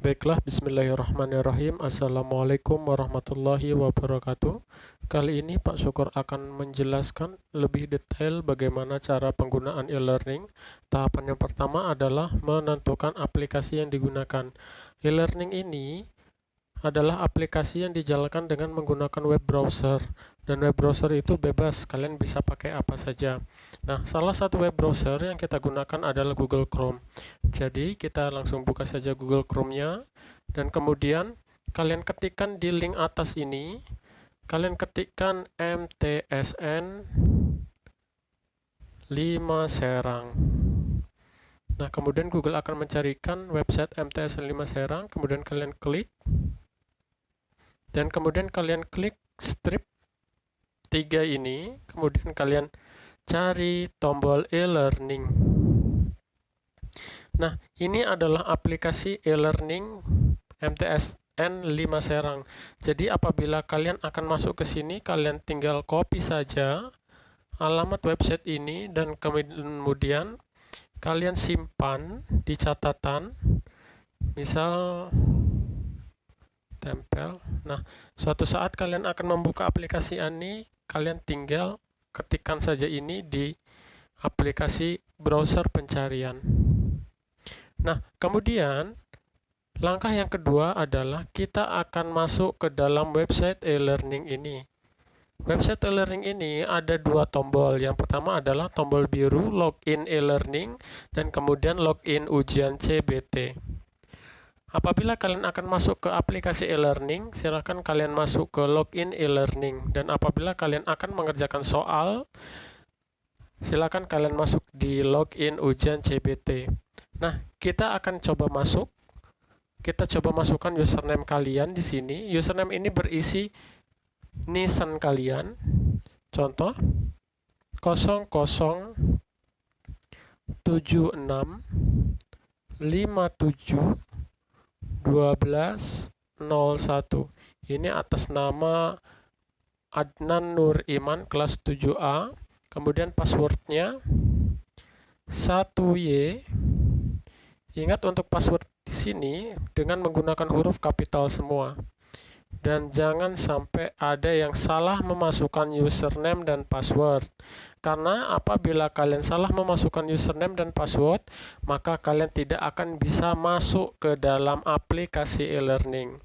Baiklah, bismillahirrahmanirrahim. Assalamualaikum warahmatullahi wabarakatuh. Kali ini Pak Syukur akan menjelaskan lebih detail bagaimana cara penggunaan e-learning. Tahapan yang pertama adalah menentukan aplikasi yang digunakan. E-learning ini adalah aplikasi yang dijalankan dengan menggunakan web browser dan web browser itu bebas. Kalian bisa pakai apa saja. Nah salah satu web browser yang kita gunakan adalah Google Chrome. Jadi kita langsung buka saja Google Chrome nya dan kemudian kalian ketikkan di link atas ini. Kalian ketikkan mtsn 5 serang. Nah, kemudian Google akan mencarikan website MTSN 5 Serang, kemudian kalian klik. Dan kemudian kalian klik strip 3 ini kemudian kalian cari tombol e-learning. Nah ini adalah aplikasi e-learning MTSN 5 Serang. Jadi apabila kalian akan masuk ke sini kalian tinggal copy saja alamat website ini dan kemudian kalian simpan di catatan. Misal tempel. Nah, suatu saat kalian akan membuka aplikasi ini, kalian tinggal ketikkan saja ini di aplikasi browser pencarian. Nah, kemudian langkah yang kedua adalah kita akan masuk ke dalam website e-learning ini. Website e-learning ini ada dua tombol. Yang pertama adalah tombol biru login e-learning dan kemudian login ujian CBT. Apabila kalian akan masuk ke aplikasi e-learning, silakan kalian masuk ke login e-learning dan apabila kalian akan mengerjakan soal, silakan kalian masuk di login ujian CBT. Nah, kita akan coba masuk. Kita coba masukkan username kalian di sini. Username ini berisi nisan kalian. Contoh 0076 57 1201 ini atas nama Adnan Nur Iman kelas 7A kemudian passwordnya 1Y ingat untuk password di sini dengan menggunakan huruf kapital semua dan jangan sampai ada yang salah memasukkan username dan password. Karena apabila kalian salah memasukkan username dan password maka kalian tidak akan bisa masuk ke dalam aplikasi e-learning.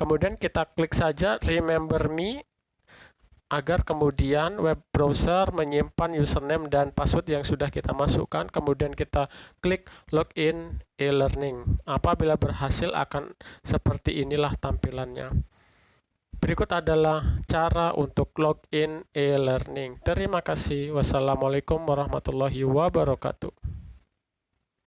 Kemudian kita klik saja remember me agar kemudian web browser menyimpan username dan password yang sudah kita masukkan. Kemudian kita klik login e-learning. Apabila berhasil akan seperti inilah tampilannya Berikut adalah cara untuk login e-learning. Terima kasih. Wassalamualaikum warahmatullahi wabarakatuh.